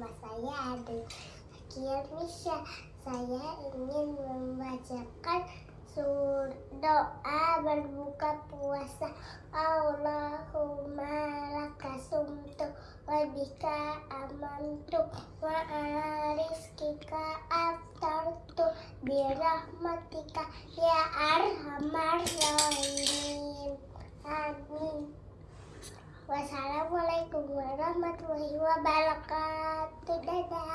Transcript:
Sekian Misha, saya ingin membacakan sur doa berbuka puasa. Allahumma laka sumtu wa bika amantu wa ala rizkika aftartu birahmatika ya arhamar rahimin. Amin. Wassalamualaikum warahmatullahi wabarakatuh. 拜拜。